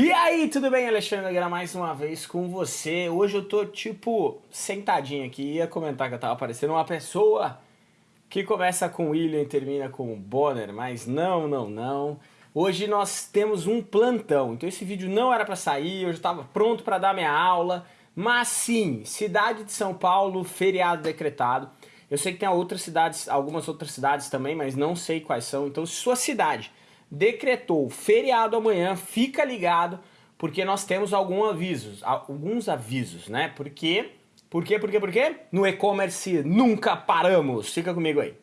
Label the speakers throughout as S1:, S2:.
S1: E aí, tudo bem? Alexandre Aguiar mais uma vez com você. Hoje eu tô, tipo, sentadinho aqui. Ia comentar que eu tava parecendo uma pessoa que começa com William e termina com Bonner, mas não, não, não. Hoje nós temos um plantão, então esse vídeo não era para sair, eu já estava pronto para dar minha aula, mas sim, cidade de São Paulo, feriado decretado. Eu sei que tem outras cidades, algumas outras cidades também, mas não sei quais são. Então sua cidade decretou feriado amanhã, fica ligado, porque nós temos alguns avisos, alguns avisos, né? Porque, por quê, por quê, por quê? No e-commerce nunca paramos. Fica comigo aí.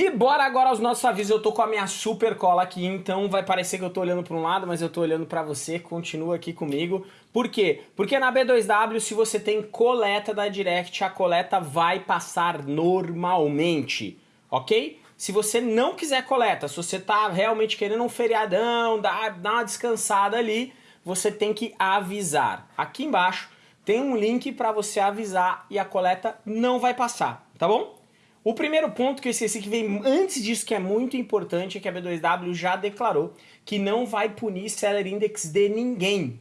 S1: E bora agora aos nossos avisos. Eu tô com a minha super cola aqui, então vai parecer que eu tô olhando para um lado, mas eu tô olhando para você. Continua aqui comigo. Por quê? Porque na B2W, se você tem coleta da Direct, a coleta vai passar normalmente, ok? Se você não quiser coleta, se você tá realmente querendo um feriadão, dar, dar uma descansada ali, você tem que avisar. Aqui embaixo tem um link para você avisar e a coleta não vai passar, tá bom? O primeiro ponto que eu esqueci que vem antes disso, que é muito importante, é que a B2W já declarou que não vai punir Seller Index de ninguém,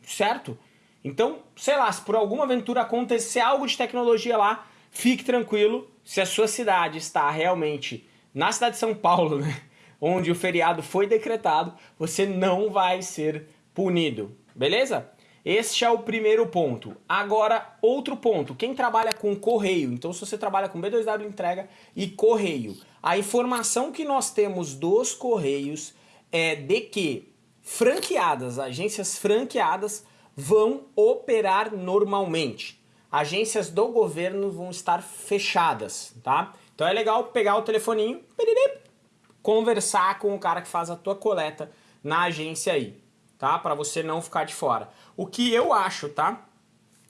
S1: certo? Então, sei lá, se por alguma aventura acontecer algo de tecnologia lá, fique tranquilo, se a sua cidade está realmente na cidade de São Paulo, né, onde o feriado foi decretado, você não vai ser punido, beleza? Este é o primeiro ponto. Agora, outro ponto. Quem trabalha com correio, então se você trabalha com B2W entrega e correio, a informação que nós temos dos correios é de que franqueadas, agências franqueadas vão operar normalmente. Agências do governo vão estar fechadas, tá? Então é legal pegar o telefoninho, conversar com o cara que faz a tua coleta na agência aí tá? Para você não ficar de fora. O que eu acho, tá?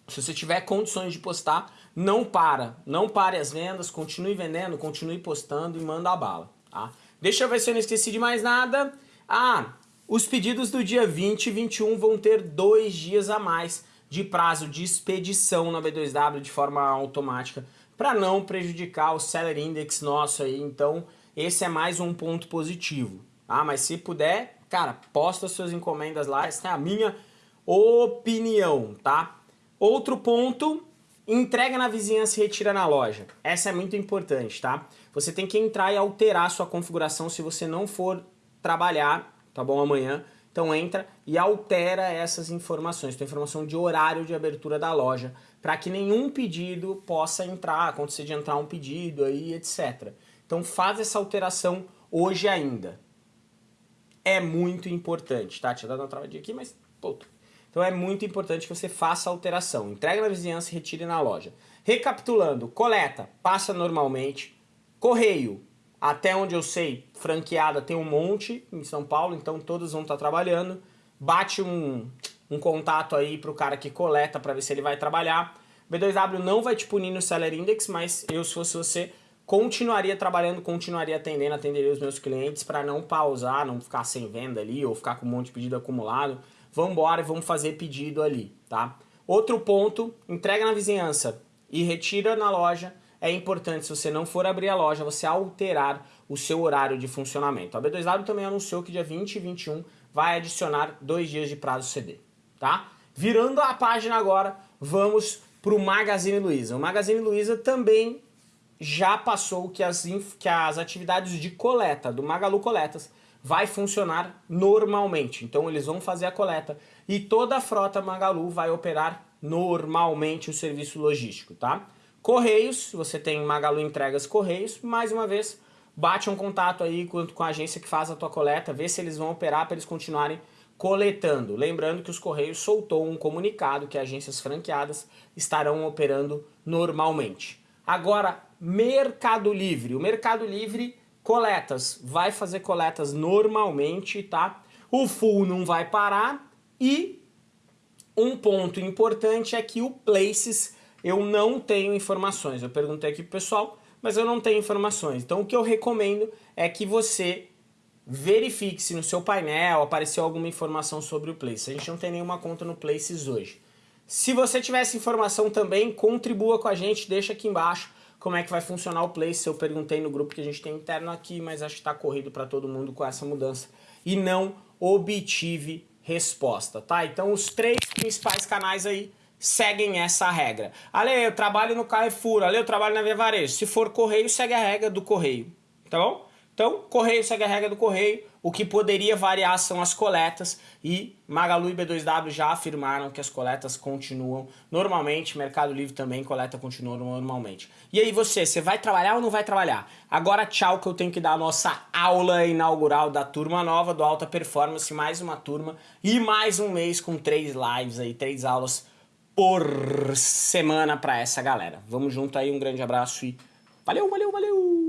S1: Se você tiver condições de postar, não para. Não pare as vendas, continue vendendo, continue postando e manda a bala, tá? Deixa eu ver se eu não esqueci de mais nada. Ah, os pedidos do dia 20 e 21 vão ter dois dias a mais de prazo de expedição na B2W de forma automática para não prejudicar o Seller Index nosso aí. Então, esse é mais um ponto positivo. Ah, mas se puder, Cara, posta suas encomendas lá, essa é a minha opinião, tá? Outro ponto, entrega na vizinhança e retira na loja. Essa é muito importante, tá? Você tem que entrar e alterar sua configuração se você não for trabalhar, tá bom, amanhã. Então entra e altera essas informações, tem informação de horário de abertura da loja, para que nenhum pedido possa entrar, acontecer de entrar um pedido aí, etc. Então faz essa alteração hoje ainda, é muito importante, tá? Tinha dado uma travadinha aqui, mas puto. Então é muito importante que você faça a alteração. Entrega na vizinhança e retire na loja. Recapitulando, coleta, passa normalmente. Correio, até onde eu sei, franqueada tem um monte em São Paulo, então todos vão estar trabalhando. Bate um, um contato aí pro cara que coleta para ver se ele vai trabalhar. B2W não vai te punir no Seller Index, mas eu, se fosse você, continuaria trabalhando, continuaria atendendo, atenderia os meus clientes para não pausar, não ficar sem venda ali ou ficar com um monte de pedido acumulado. Vamos embora e vamos fazer pedido ali, tá? Outro ponto, entrega na vizinhança e retira na loja. É importante, se você não for abrir a loja, você alterar o seu horário de funcionamento. A B2W também anunciou que dia 20 e 21 vai adicionar dois dias de prazo CD, tá? Virando a página agora, vamos para o Magazine Luiza. O Magazine Luiza também já passou que as, que as atividades de coleta do Magalu Coletas vai funcionar normalmente. Então eles vão fazer a coleta e toda a frota Magalu vai operar normalmente o serviço logístico, tá? Correios, você tem Magalu Entregas Correios, mais uma vez, bate um contato aí com, com a agência que faz a tua coleta, vê se eles vão operar para eles continuarem coletando. Lembrando que os Correios soltou um comunicado que agências franqueadas estarão operando normalmente. Agora, Mercado Livre. O Mercado Livre, coletas, vai fazer coletas normalmente, tá? O full não vai parar e um ponto importante é que o Places eu não tenho informações. Eu perguntei aqui pro pessoal, mas eu não tenho informações. Então o que eu recomendo é que você verifique se no seu painel apareceu alguma informação sobre o Places. A gente não tem nenhuma conta no Places hoje. Se você tiver essa informação também, contribua com a gente, deixa aqui embaixo como é que vai funcionar o Place. Eu perguntei no grupo que a gente tem interno aqui, mas acho que está corrido para todo mundo com essa mudança. E não obtive resposta, tá? Então os três principais canais aí seguem essa regra. Ale, eu trabalho no Carrefour, Ale, eu trabalho na Via Varejo. Se for correio, segue a regra do correio, tá bom? Então, correio segue a regra do correio, o que poderia variar são as coletas e Magalu e B2W já afirmaram que as coletas continuam normalmente, Mercado Livre também, coleta continua normalmente. E aí você, você vai trabalhar ou não vai trabalhar? Agora tchau que eu tenho que dar a nossa aula inaugural da turma nova do Alta Performance, mais uma turma e mais um mês com três lives aí, três aulas por semana para essa galera. Vamos junto aí, um grande abraço e valeu, valeu, valeu!